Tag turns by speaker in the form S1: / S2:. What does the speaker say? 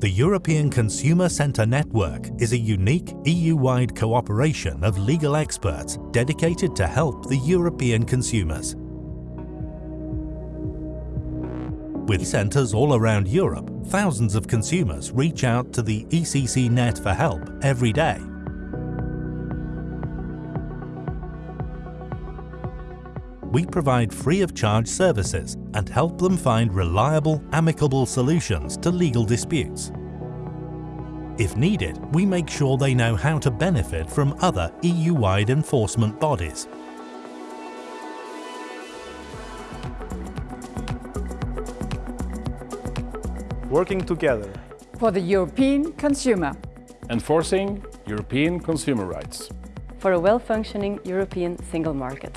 S1: The European Consumer Centre Network is a unique EU-wide cooperation of legal experts dedicated to help the European consumers. With centres all around Europe, thousands of consumers reach out to the ECC Net for help every day. We provide free of charge services and help them find reliable, amicable solutions to legal disputes. If needed, we make sure they know how to benefit from other EU-wide enforcement bodies.
S2: Working together
S3: for the European consumer.
S4: Enforcing European consumer rights.
S5: For a well-functioning European single market.